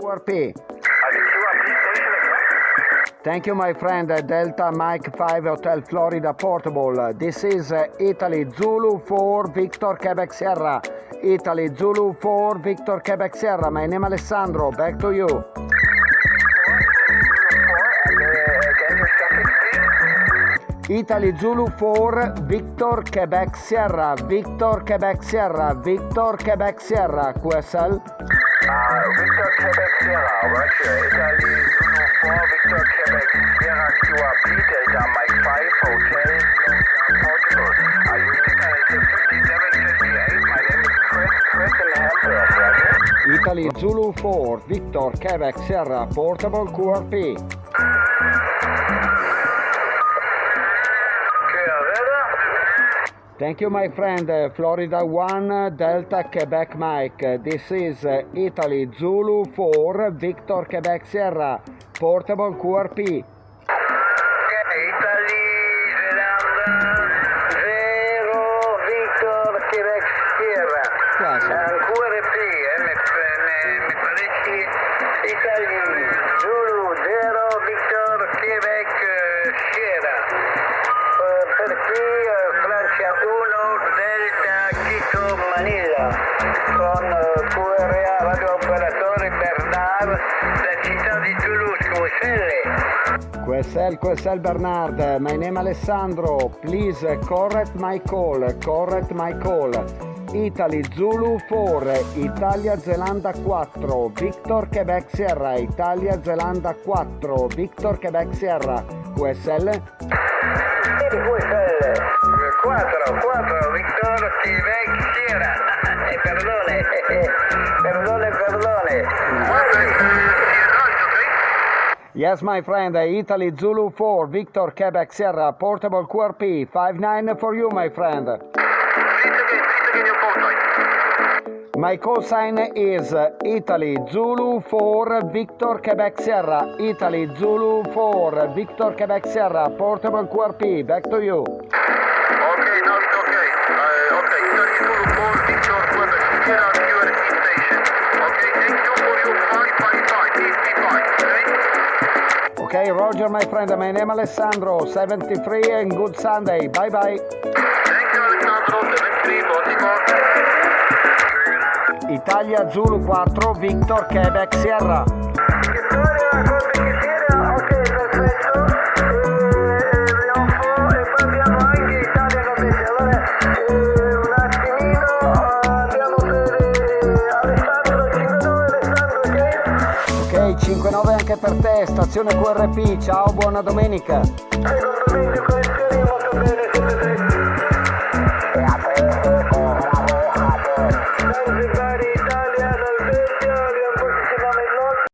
QRP. Thank you, my friend. Delta Mike 5 Hotel Florida Portable. This is Italy Zulu 4 Victor Quebec Sierra. Italy Zulu 4 Victor Quebec Sierra. My name Alessandro. Back to you. Italy Zulu 4 Victor Quebec Sierra. Victor Quebec Sierra. Victor Quebec Sierra. QSL. Victor Quebec Sierra, Roger. Italy Zulu 4 Victor Quebec Sierra QRP Delta Mike 5 Hotel Portable. Are you? It's 5758. My name is Chris. Chris in Hamburg, Roger. Italy Zulu 4 Victor Quebec Sierra Portable QRP. Thank you, my friend. Uh, Florida 1 Delta Quebec Mike. This is uh, Italy Zulu 4 Victor Quebec Sierra Portable QRP. Okay, Italy QRA radio operatore Bernard da città di Toulouse, QSL. QSL, QSL Bernard. My name Alessandro. Please correct my call. Correct my call. Italy Zulu 4, Italia Zelanda 4, Victor Quebec Sierra, Italia Zelanda 4, Victor Quebec Sierra, QSL. QSL 4, 4 Victor Yes, my friend, Italy Zulu 4, Victor Quebec Sierra, portable QRP, 5-9 for you, my friend. My call sign is uh, Italy Zulu 4, Victor Quebec Sierra, Italy Zulu 4, Victor Quebec Sierra, portable QRP, back to you. Okay, now it's okay. Uh, okay, Italy Zulu 4 Victor Quebec Sierra QRT station. Okay, Roger, my friend, my name Alessandro, 73 and good Sunday. Bye bye. Thank you, Alessandro. 73, Baltimore. Italia Zulu 4, Victor Quebec Sierra. Vittoria, Quebec Sierra, ok, anche per te, stazione QRP, ciao, buona domenica. Hai condominio, condizioni molto bene, siete